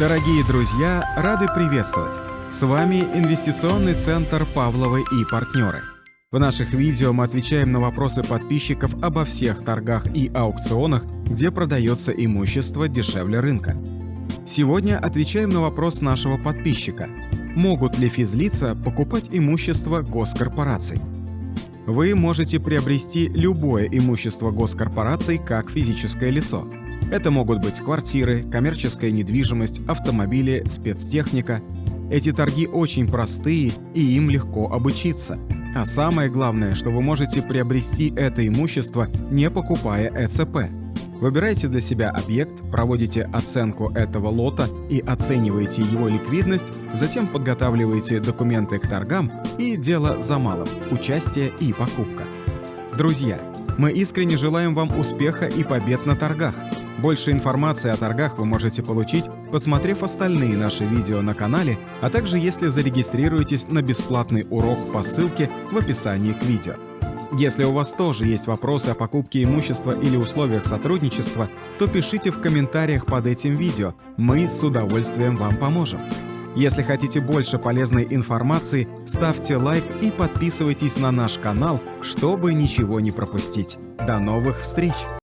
Дорогие друзья, рады приветствовать! С вами инвестиционный центр Павловы и партнеры. В наших видео мы отвечаем на вопросы подписчиков обо всех торгах и аукционах, где продается имущество дешевле рынка. Сегодня отвечаем на вопрос нашего подписчика. Могут ли физлица покупать имущество госкорпораций? Вы можете приобрести любое имущество госкорпораций как физическое лицо – это могут быть квартиры, коммерческая недвижимость, автомобили, спецтехника. Эти торги очень простые и им легко обучиться. А самое главное, что вы можете приобрести это имущество, не покупая ЭЦП. Выбирайте для себя объект, проводите оценку этого лота и оцениваете его ликвидность, затем подготавливаете документы к торгам и дело за малым – участие и покупка. Друзья, мы искренне желаем вам успеха и побед на торгах. Больше информации о торгах вы можете получить, посмотрев остальные наши видео на канале, а также если зарегистрируетесь на бесплатный урок по ссылке в описании к видео. Если у вас тоже есть вопросы о покупке имущества или условиях сотрудничества, то пишите в комментариях под этим видео, мы с удовольствием вам поможем. Если хотите больше полезной информации, ставьте лайк и подписывайтесь на наш канал, чтобы ничего не пропустить. До новых встреч!